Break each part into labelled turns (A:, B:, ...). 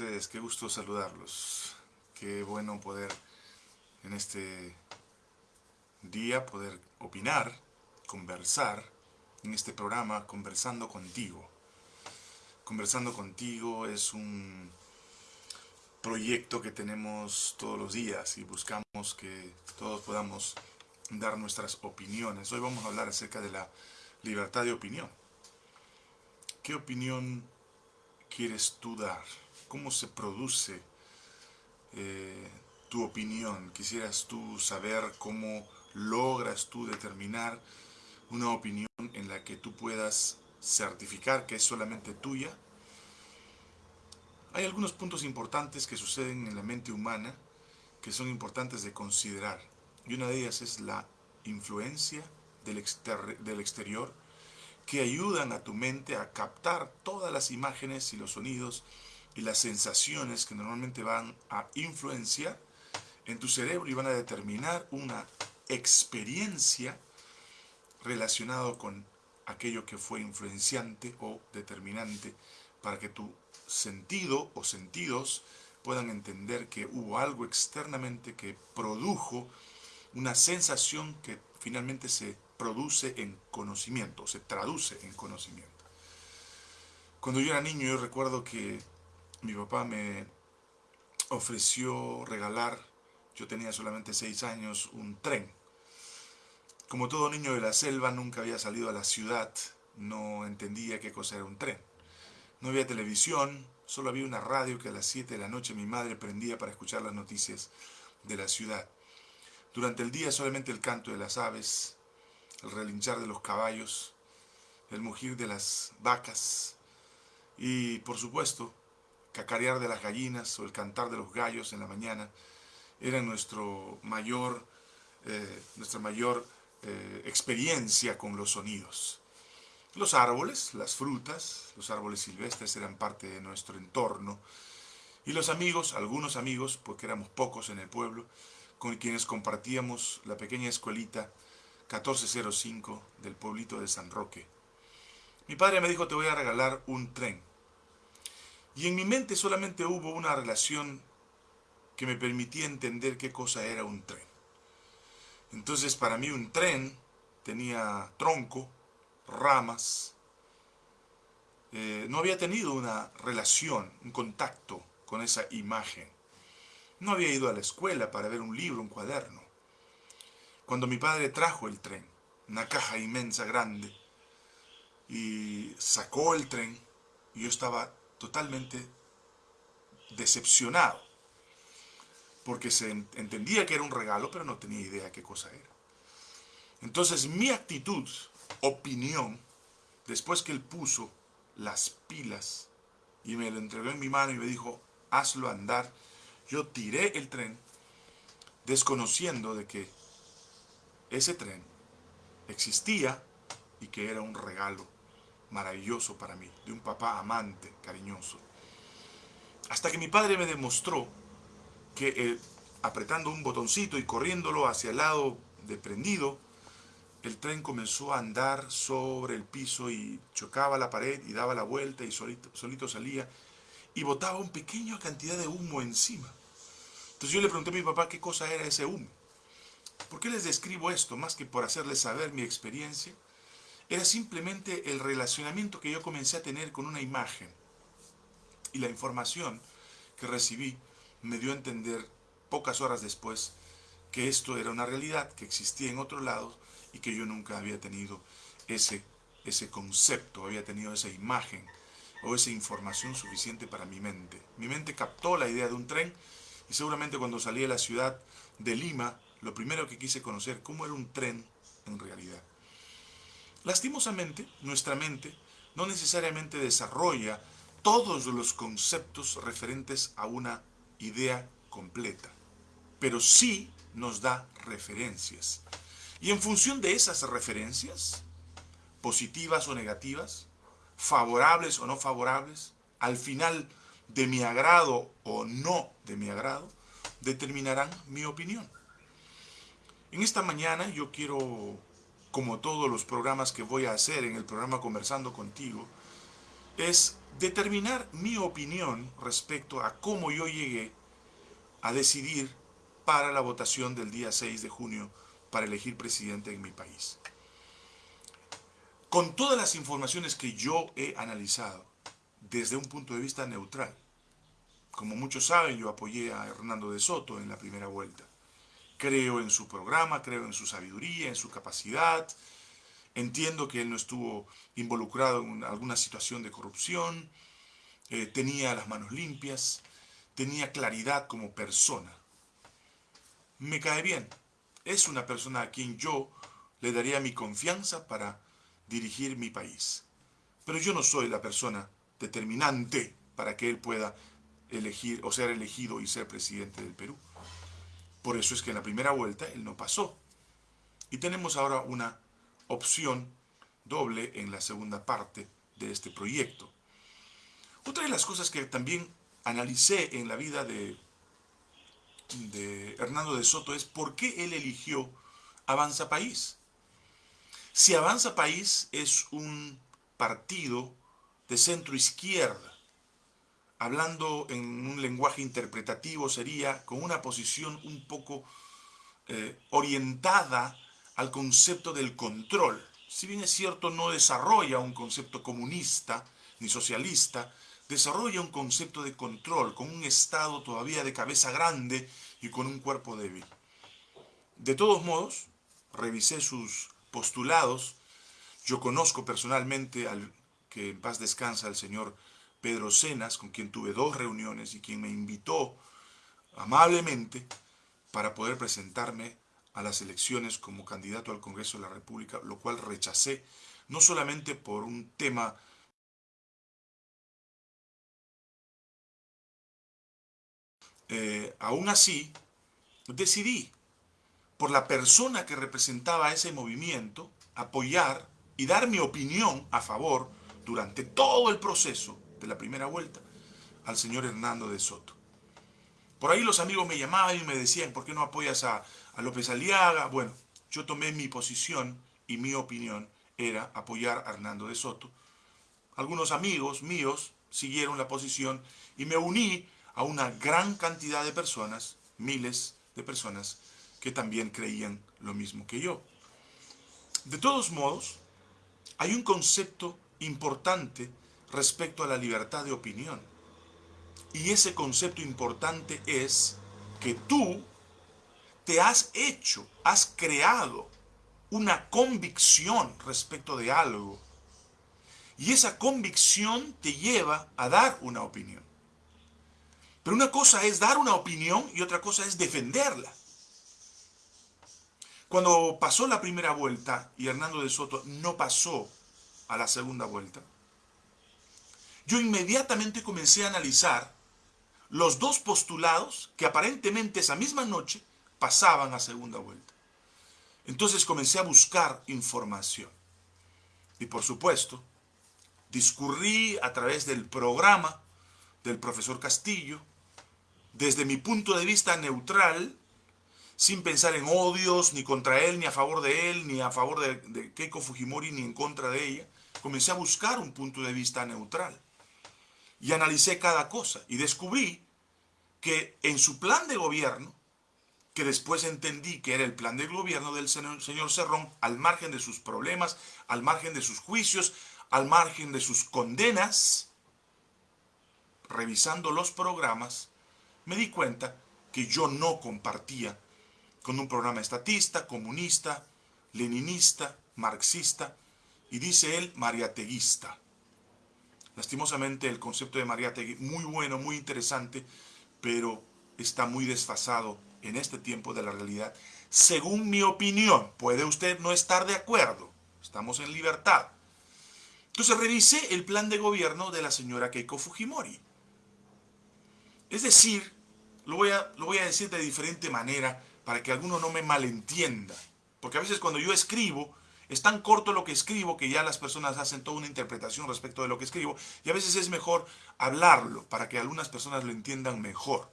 A: ustedes? Qué gusto saludarlos. Qué bueno poder en este día poder opinar, conversar en este programa Conversando Contigo. Conversando Contigo es un proyecto que tenemos todos los días y buscamos que todos podamos dar nuestras opiniones. Hoy vamos a hablar acerca de la libertad de opinión. ¿Qué opinión quieres tú dar? ¿Cómo se produce eh, tu opinión? Quisieras tú saber cómo logras tú determinar una opinión en la que tú puedas certificar que es solamente tuya. Hay algunos puntos importantes que suceden en la mente humana que son importantes de considerar. Y una de ellas es la influencia del, del exterior que ayudan a tu mente a captar todas las imágenes y los sonidos y las sensaciones que normalmente van a influenciar en tu cerebro y van a determinar una experiencia relacionada con aquello que fue influenciante o determinante para que tu sentido o sentidos puedan entender que hubo algo externamente que produjo una sensación que finalmente se produce en conocimiento, se traduce en conocimiento. Cuando yo era niño yo recuerdo que mi papá me ofreció regalar, yo tenía solamente seis años, un tren. Como todo niño de la selva nunca había salido a la ciudad, no entendía qué cosa era un tren. No había televisión, solo había una radio que a las 7 de la noche mi madre prendía para escuchar las noticias de la ciudad. Durante el día solamente el canto de las aves, el relinchar de los caballos, el mugir de las vacas y, por supuesto, cacarear de las gallinas o el cantar de los gallos en la mañana era nuestro mayor, eh, nuestra mayor eh, experiencia con los sonidos. Los árboles, las frutas, los árboles silvestres eran parte de nuestro entorno y los amigos, algunos amigos, porque éramos pocos en el pueblo, con quienes compartíamos la pequeña escuelita 1405 del pueblito de San Roque. Mi padre me dijo, te voy a regalar un tren. Y en mi mente solamente hubo una relación que me permitía entender qué cosa era un tren. Entonces para mí un tren tenía tronco, ramas. Eh, no había tenido una relación, un contacto con esa imagen. No había ido a la escuela para ver un libro, un cuaderno. Cuando mi padre trajo el tren, una caja inmensa, grande, y sacó el tren, yo estaba totalmente decepcionado, porque se entendía que era un regalo, pero no tenía idea qué cosa era. Entonces mi actitud, opinión, después que él puso las pilas y me lo entregó en mi mano y me dijo, hazlo andar, yo tiré el tren, desconociendo de que ese tren existía y que era un regalo maravilloso para mí, de un papá amante, cariñoso. Hasta que mi padre me demostró que eh, apretando un botoncito y corriéndolo hacia el lado de prendido, el tren comenzó a andar sobre el piso y chocaba la pared y daba la vuelta y solito, solito salía y botaba una pequeña cantidad de humo encima. Entonces yo le pregunté a mi papá qué cosa era ese humo. ¿Por qué les describo esto? Más que por hacerles saber mi experiencia, era simplemente el relacionamiento que yo comencé a tener con una imagen. Y la información que recibí me dio a entender pocas horas después que esto era una realidad, que existía en otro lado y que yo nunca había tenido ese, ese concepto, había tenido esa imagen o esa información suficiente para mi mente. Mi mente captó la idea de un tren y seguramente cuando salí de la ciudad de Lima lo primero que quise conocer, cómo era un tren en realidad. Lastimosamente, nuestra mente no necesariamente desarrolla todos los conceptos referentes a una idea completa, pero sí nos da referencias. Y en función de esas referencias, positivas o negativas, favorables o no favorables, al final de mi agrado o no de mi agrado, determinarán mi opinión. En esta mañana yo quiero, como todos los programas que voy a hacer en el programa Conversando Contigo, es determinar mi opinión respecto a cómo yo llegué a decidir para la votación del día 6 de junio para elegir presidente en mi país. Con todas las informaciones que yo he analizado desde un punto de vista neutral, como muchos saben, yo apoyé a Hernando de Soto en la primera vuelta. Creo en su programa, creo en su sabiduría, en su capacidad. Entiendo que él no estuvo involucrado en alguna situación de corrupción. Eh, tenía las manos limpias. Tenía claridad como persona. Me cae bien. Es una persona a quien yo le daría mi confianza para dirigir mi país. Pero yo no soy la persona determinante para que él pueda elegir o ser elegido y ser presidente del Perú. Por eso es que en la primera vuelta él no pasó. Y tenemos ahora una opción doble en la segunda parte de este proyecto. Otra de las cosas que también analicé en la vida de, de Hernando de Soto es por qué él eligió Avanza País. Si Avanza País es un partido de centro izquierda, hablando en un lenguaje interpretativo, sería con una posición un poco eh, orientada al concepto del control. Si bien es cierto, no desarrolla un concepto comunista ni socialista, desarrolla un concepto de control, con un Estado todavía de cabeza grande y con un cuerpo débil. De todos modos, revisé sus postulados, yo conozco personalmente al que en paz descansa el señor Pedro Cenas, con quien tuve dos reuniones y quien me invitó amablemente para poder presentarme a las elecciones como candidato al Congreso de la República, lo cual rechacé, no solamente por un tema eh, aún así, decidí, por la persona que representaba ese movimiento, apoyar y dar mi opinión a favor durante todo el proceso de la primera vuelta al señor Hernando de Soto. Por ahí los amigos me llamaban y me decían, ¿por qué no apoyas a, a López Aliaga? Bueno, yo tomé mi posición y mi opinión era apoyar a Hernando de Soto. Algunos amigos míos siguieron la posición y me uní a una gran cantidad de personas, miles de personas, que también creían lo mismo que yo. De todos modos, hay un concepto importante respecto a la libertad de opinión. Y ese concepto importante es que tú te has hecho, has creado una convicción respecto de algo. Y esa convicción te lleva a dar una opinión. Pero una cosa es dar una opinión y otra cosa es defenderla. Cuando pasó la primera vuelta y Hernando de Soto no pasó a la segunda vuelta, yo inmediatamente comencé a analizar los dos postulados que aparentemente esa misma noche pasaban a segunda vuelta. Entonces comencé a buscar información. Y por supuesto, discurrí a través del programa del profesor Castillo, desde mi punto de vista neutral, sin pensar en odios, ni contra él, ni a favor de él, ni a favor de, de Keiko Fujimori, ni en contra de ella, comencé a buscar un punto de vista neutral y analicé cada cosa y descubrí que en su plan de gobierno, que después entendí que era el plan de gobierno del señor Cerrón, al margen de sus problemas, al margen de sus juicios, al margen de sus condenas, revisando los programas, me di cuenta que yo no compartía con un programa estatista, comunista, leninista, marxista, y dice él, mariateguista. Lastimosamente el concepto de Mariátegui, muy bueno, muy interesante, pero está muy desfasado en este tiempo de la realidad. Según mi opinión, puede usted no estar de acuerdo, estamos en libertad. Entonces revisé el plan de gobierno de la señora Keiko Fujimori. Es decir, lo voy a, lo voy a decir de diferente manera para que alguno no me malentienda. Porque a veces cuando yo escribo, es tan corto lo que escribo que ya las personas hacen toda una interpretación respecto de lo que escribo y a veces es mejor hablarlo para que algunas personas lo entiendan mejor.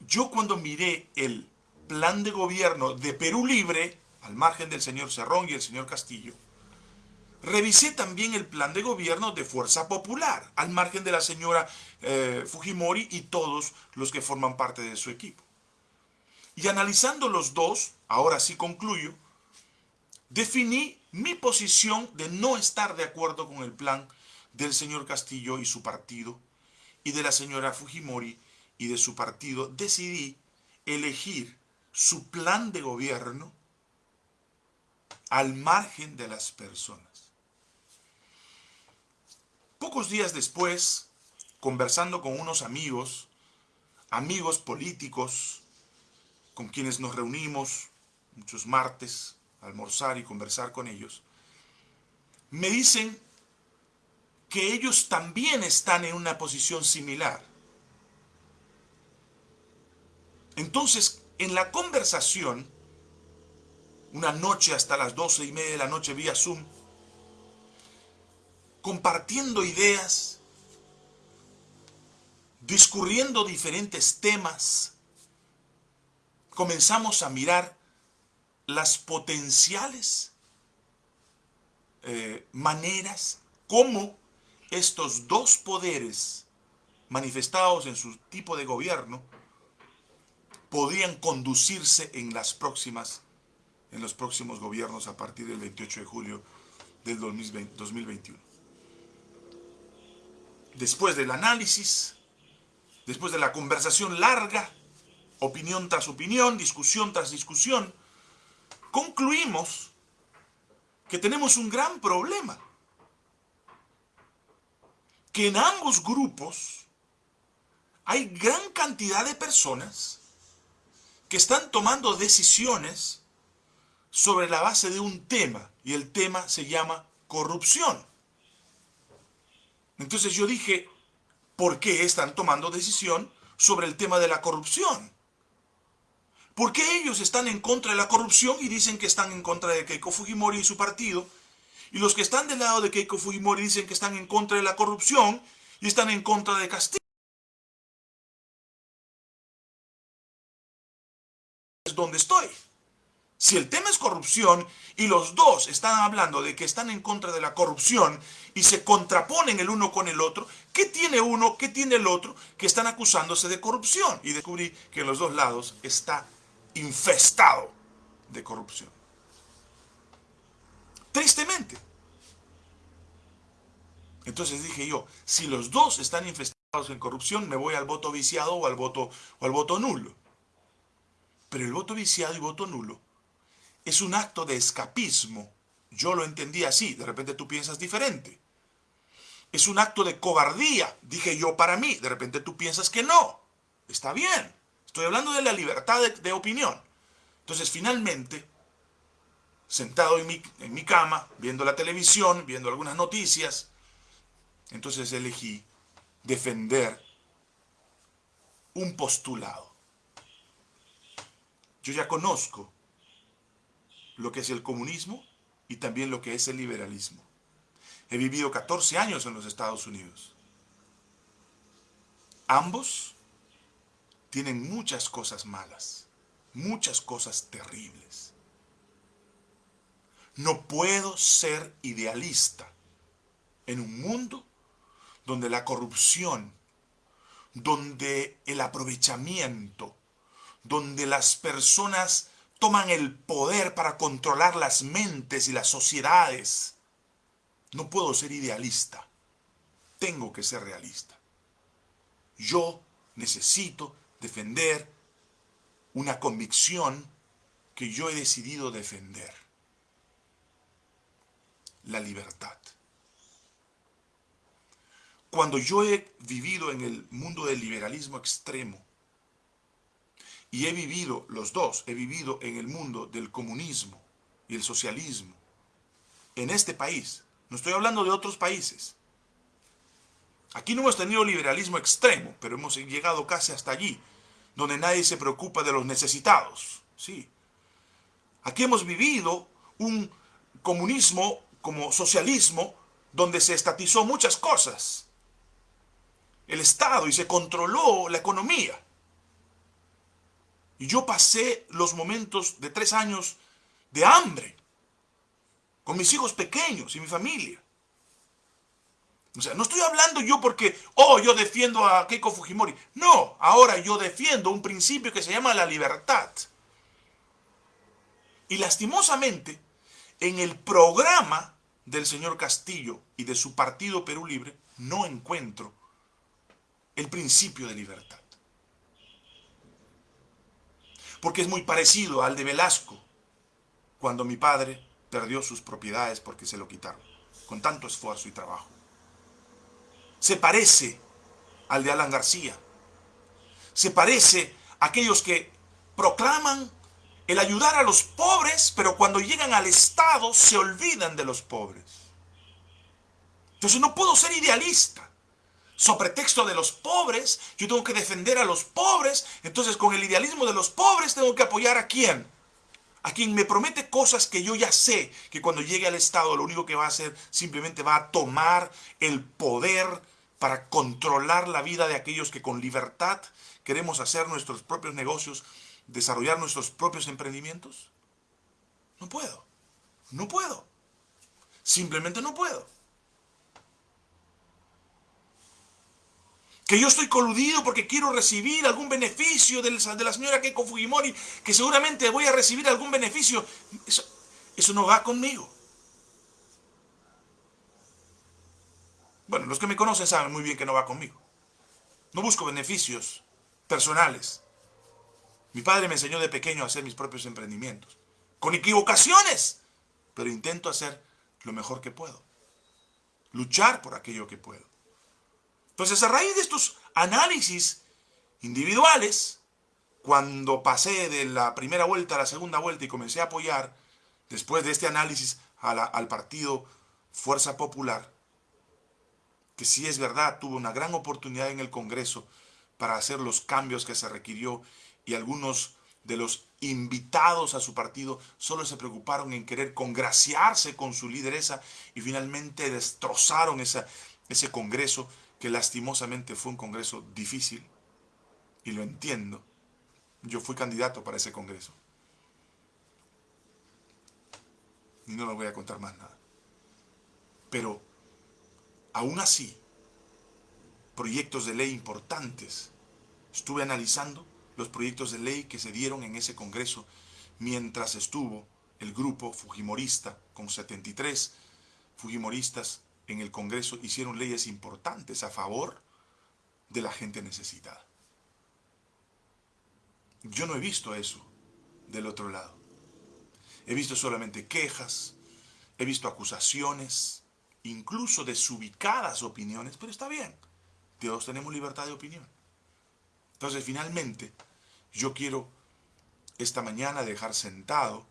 A: Yo cuando miré el plan de gobierno de Perú Libre, al margen del señor Cerrón y el señor Castillo, revisé también el plan de gobierno de Fuerza Popular, al margen de la señora eh, Fujimori y todos los que forman parte de su equipo. Y analizando los dos, ahora sí concluyo, definí mi posición de no estar de acuerdo con el plan del señor Castillo y su partido, y de la señora Fujimori y de su partido. Decidí elegir su plan de gobierno al margen de las personas. Pocos días después, conversando con unos amigos, amigos políticos, con quienes nos reunimos muchos martes, almorzar y conversar con ellos, me dicen que ellos también están en una posición similar. Entonces, en la conversación, una noche hasta las doce y media de la noche vía Zoom, compartiendo ideas, discurriendo diferentes temas, comenzamos a mirar las potenciales eh, maneras como estos dos poderes manifestados en su tipo de gobierno podrían conducirse en las próximas en los próximos gobiernos a partir del 28 de julio del 2021 después del análisis, después de la conversación larga, opinión tras opinión, discusión tras discusión, concluimos que tenemos un gran problema. Que en ambos grupos hay gran cantidad de personas que están tomando decisiones sobre la base de un tema, y el tema se llama corrupción. Entonces yo dije, ¿por qué están tomando decisión sobre el tema de la corrupción? ¿Por qué ellos están en contra de la corrupción y dicen que están en contra de Keiko Fujimori y su partido? Y los que están del lado de Keiko Fujimori dicen que están en contra de la corrupción y están en contra de Castillo. Es donde estoy. Si el tema es corrupción y los dos están hablando de que están en contra de la corrupción y se contraponen el uno con el otro, ¿qué tiene uno, qué tiene el otro que están acusándose de corrupción? Y descubrí que en los dos lados está infestado de corrupción. Tristemente. Entonces dije yo, si los dos están infestados en corrupción, me voy al voto viciado o al voto, o al voto nulo. Pero el voto viciado y voto nulo es un acto de escapismo. Yo lo entendí así, de repente tú piensas diferente. Es un acto de cobardía, dije yo para mí, de repente tú piensas que no. Está bien, estoy hablando de la libertad de, opinión. Entonces finalmente, sentado en mi, en mi cama, viendo la televisión, viendo algunas noticias, entonces elegí defender un postulado. Yo ya conozco lo que es el comunismo y también lo que es el liberalismo. He vivido 14 años en los Estados Unidos. Ambos tienen muchas cosas malas, muchas cosas terribles. No puedo ser idealista en un mundo donde la corrupción, donde el aprovechamiento, donde las personas toman el poder para controlar las mentes y las sociedades. No puedo ser idealista. Tengo que ser realista. Yo necesito defender una convicción que yo he decidido defender. La libertad. Cuando yo he vivido en el mundo del liberalismo extremo, y he vivido, los dos, he vivido en el mundo del comunismo y el socialismo. En este país. No estoy hablando de otros países. Aquí no hemos tenido liberalismo extremo, pero hemos llegado casi hasta allí, donde nadie se preocupa de los necesitados. Sí. Aquí hemos vivido un comunismo como socialismo, donde se estatizó muchas cosas. El Estado y se controló la economía. Y yo pasé los momentos de tres años de hambre, con mis hijos pequeños y mi familia. O sea, no estoy hablando yo porque, oh, yo defiendo a Keiko Fujimori. No, ahora yo defiendo un principio que se llama la libertad. Y lastimosamente, en el programa del señor Castillo y de su partido Perú Libre, no encuentro el principio de libertad. Porque es muy parecido al de Velasco, cuando mi padre perdió sus propiedades porque se lo quitaron, con tanto esfuerzo y trabajo. Se parece al de Alan García. Se parece a aquellos que proclaman el ayudar a los pobres, pero cuando llegan al Estado se olvidan de los pobres. Entonces no puedo ser idealista. Sobre texto de los pobres, yo tengo que defender a los pobres. Entonces con el idealismo de los pobres tengo que apoyar a quién? A quien me promete cosas que yo ya sé que cuando llegue al Estado lo único que va a hacer simplemente va a tomar el poder para controlar la vida de aquellos que con libertad queremos hacer nuestros propios negocios desarrollar nuestros propios emprendimientos? No puedo. No puedo. Simplemente no puedo. Que yo estoy coludido porque quiero recibir algún beneficio de la señora Keiko Fujimori, que seguramente voy a recibir algún beneficio. Eso, eso no va conmigo. Bueno, los que me conocen saben muy bien que no va conmigo. No busco beneficios personales. Mi padre me enseñó de pequeño a hacer mis propios emprendimientos. Con equivocaciones, pero intento hacer lo mejor que puedo. Luchar por aquello que puedo. Entonces, a raíz de estos análisis individuales, cuando pasé de la primera vuelta a la segunda vuelta y comencé a apoyar, después de este análisis, al partido Fuerza Popular, que sí es verdad, tuvo una gran oportunidad en el Congreso para hacer los cambios que se requirió y algunos de los invitados a su partido solo se preocuparon en querer congraciarse con su lideresa y finalmente destrozaron ese congreso que lastimosamente fue un congreso difícil y lo entiendo. Yo fui candidato para ese congreso. Y no les voy a contar más nada. Pero aún así, proyectos de ley importantes estuve analizando los proyectos de ley que se dieron en ese Congreso mientras estuvo el grupo Fujimorista con 73 Fujimoristas en el Congreso hicieron leyes importantes a favor de la gente necesitada. Yo no he visto eso del otro lado. He visto solamente quejas, he visto acusaciones, incluso desubicadas opiniones, pero está bien. Todos tenemos libertad de opinión. Entonces, finalmente, yo quiero esta mañana dejar sentado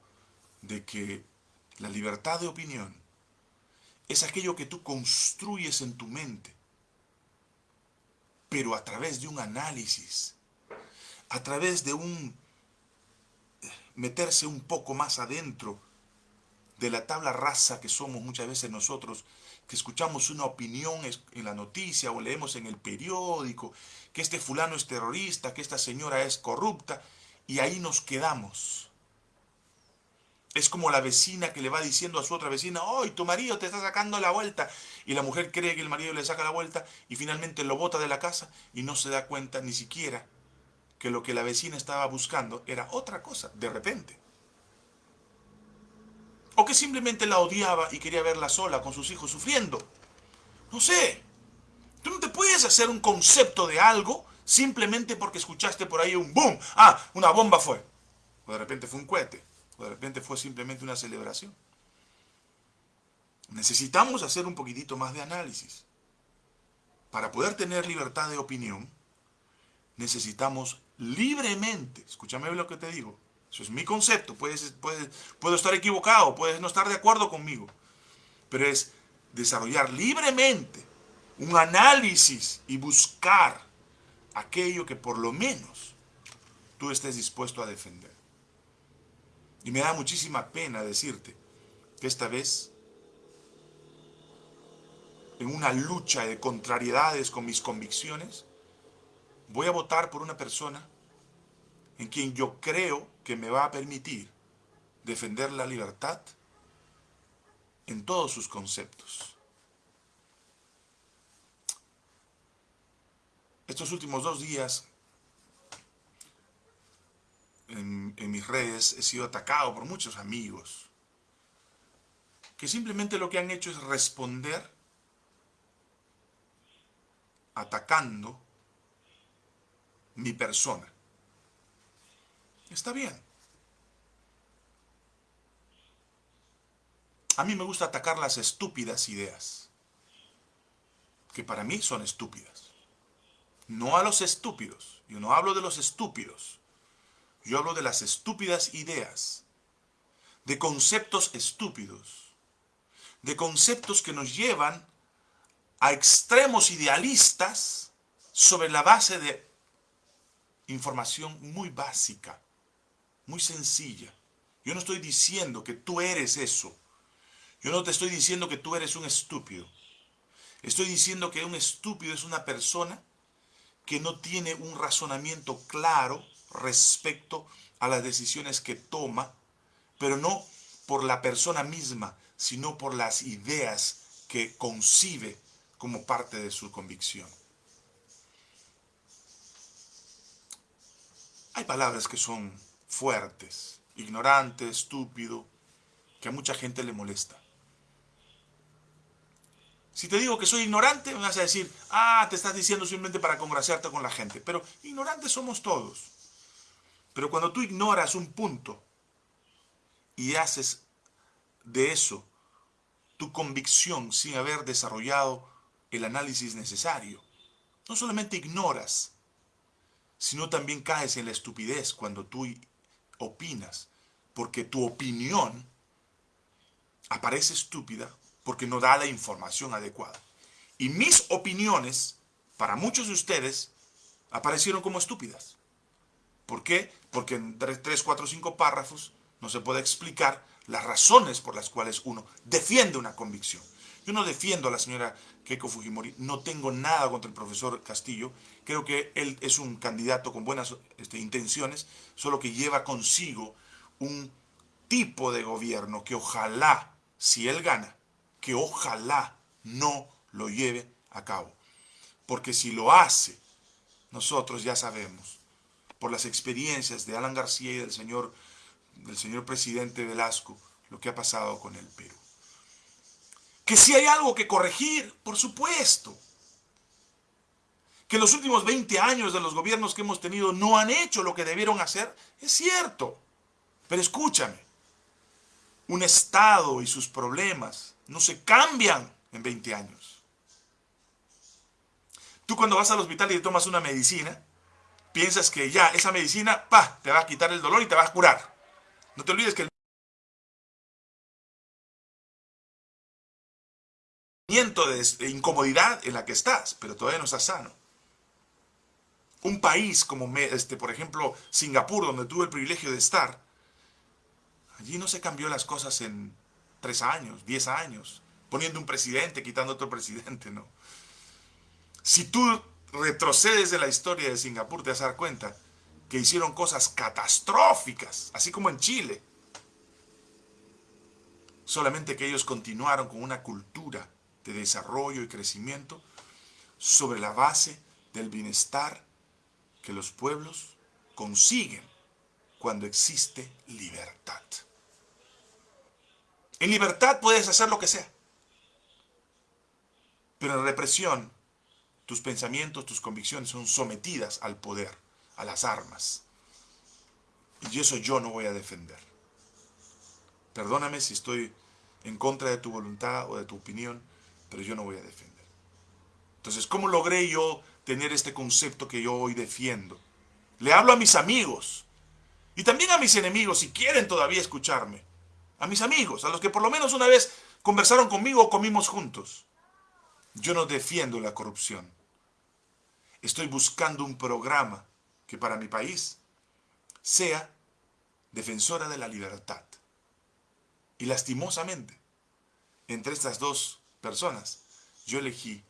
A: de que la libertad de opinión es aquello que tú construyes en tu mente, pero a través de un análisis, a través de un meterse un poco más adentro de la tabla rasa que somos muchas veces nosotros, que escuchamos una opinión en la noticia o leemos en el periódico que este fulano es terrorista, que esta señora es corrupta, y ahí nos quedamos. Es como la vecina que le va diciendo a su otra vecina, ¡ay, tu marido te está sacando la vuelta! Y la mujer cree que el marido le saca la vuelta y finalmente lo bota de la casa y no se da cuenta ni siquiera que lo que la vecina estaba buscando era otra cosa, de repente. O que simplemente la odiaba y quería verla sola con sus hijos sufriendo. No sé. Tú no te puedes hacer un concepto de algo simplemente porque escuchaste por ahí un boom. Ah, una bomba fue. O de repente fue un cohete. De repente fue simplemente una celebración. Necesitamos hacer un poquitito más de análisis. Para poder tener libertad de opinión, necesitamos libremente, escúchame lo que te digo, eso es mi concepto, puedes, puedo estar equivocado, puedes no estar de acuerdo conmigo, pero es desarrollar libremente un análisis y buscar aquello que por lo menos tú estés dispuesto a defender. Y me da muchísima pena decirte que esta vez, en una lucha de contrariedades con mis convicciones, voy a votar por una persona en quien yo creo que me va a permitir defender la libertad en todos sus conceptos. Estos últimos dos días en, mis redes he sido atacado por muchos amigos que simplemente lo que han hecho es responder atacando mi persona. Está bien. A mí me gusta atacar las estúpidas ideas, que para mí son estúpidas. No a los estúpidos. Yo no hablo de los estúpidos. Yo hablo de las estúpidas ideas, de conceptos estúpidos, de conceptos que nos llevan a extremos idealistas sobre la base de información muy básica, muy sencilla. Yo no estoy diciendo que tú eres eso. Yo no te estoy diciendo que tú eres un estúpido. Estoy diciendo que un estúpido es una persona que no tiene un razonamiento claro respecto a las decisiones que toma, pero no por la persona misma, sino por las ideas que concibe como parte de su convicción. Hay palabras que son fuertes, ignorante, estúpido, que a mucha gente le molesta. Si te digo que soy ignorante, me vas a decir, ah, te estás diciendo simplemente para congraciarte con la gente. Pero ignorantes somos todos. Pero cuando tú ignoras un punto y haces de eso tu convicción sin haber desarrollado el análisis necesario, no solamente ignoras, sino también caes en la estupidez cuando tú opinas, porque tu opinión aparece estúpida porque no da la información adecuada. Y mis opiniones, para muchos de ustedes, aparecieron como estúpidas. ¿Por qué? Porque en 3, 4, 5 párrafos no se puede explicar las razones por las cuales uno defiende una convicción. Yo no defiendo a la señora Keiko Fujimori, no tengo nada contra el profesor Castillo, creo que él es un candidato con buenas este, intenciones, solo que lleva consigo un tipo de gobierno que ojalá, si él gana, que ojalá no lo lleve a cabo. Porque si lo hace, nosotros ya sabemos, por las experiencias de Alan García y del señor, del señor presidente Velasco, lo que ha pasado con el Perú. Que si hay algo que corregir, por supuesto. Que los últimos 20 años de los gobiernos que hemos tenido no han hecho lo que debieron hacer, es cierto. Pero escúchame, un Estado y sus problemas no se cambian en 20 años. Tú cuando vas al hospital y te tomas una medicina, piensas que ya esa medicina, pa, te va a quitar el dolor y te va a curar. No te olvides que el de incomodidad en la que estás, pero todavía no estás sano. Un país como, este, por ejemplo, Singapur, donde tuve el privilegio de estar, allí no se cambió las cosas en tres años, diez años, poniendo un presidente, quitando otro presidente, no. Si tú retrocedes de la historia de Singapur, te vas a dar cuenta que hicieron cosas catastróficas, así como en Chile. Solamente que ellos continuaron con una cultura de desarrollo y crecimiento sobre la base del bienestar que los pueblos consiguen cuando existe libertad. En libertad puedes hacer lo que sea. Pero en represión, tus pensamientos, tus convicciones son sometidas al poder, a las armas. Y eso yo no voy a defender. Perdóname si estoy en contra de tu voluntad o de tu opinión, pero yo no voy a defender. Entonces, ¿cómo logré yo tener este concepto que yo hoy defiendo? Le hablo a mis amigos y también a mis enemigos, si quieren todavía escucharme a mis amigos, a los que por lo menos una vez conversaron conmigo o comimos juntos. Yo no defiendo la corrupción. Estoy buscando un programa que para mi país sea defensora de la libertad. Y lastimosamente, entre estas dos personas, yo elegí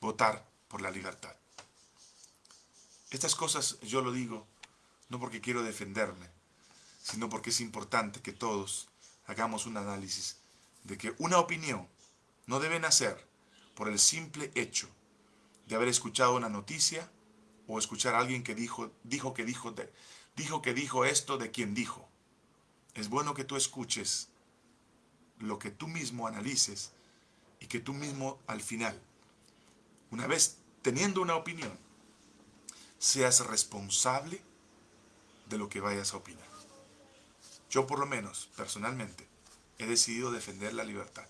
A: votar por la libertad. Estas cosas yo lo digo no porque quiero defenderme, sino porque es importante que todos hagamos un análisis de que una opinión no debe nacer por el simple hecho de haber escuchado una noticia o escuchar a alguien que dijo, dijo que dijo, dijo que dijo esto de quien dijo. Es bueno que tú escuches lo que tú mismo analices y que tú mismo al final, una vez teniendo una opinión, seas responsable de lo que vayas a opinar. Yo por lo menos, personalmente, he decidido defender la libertad.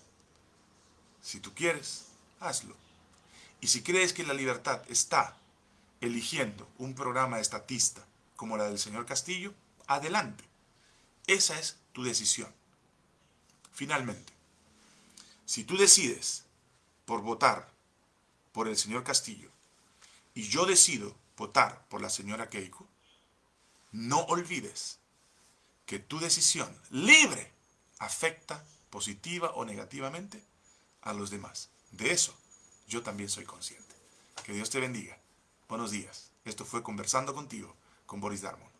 A: Si tú quieres, hazlo. Y si crees que la libertad está eligiendo un programa estatista como la del señor Castillo, adelante. Esa es tu decisión. Finalmente, si tú decides por votar por el señor Castillo y yo decido votar por la señora Keiko, no olvides que tu decisión libre afecta positiva o negativamente a los demás. De eso yo también soy consciente. Que Dios te bendiga. Buenos días. Esto fue Conversando contigo con Boris Darmon.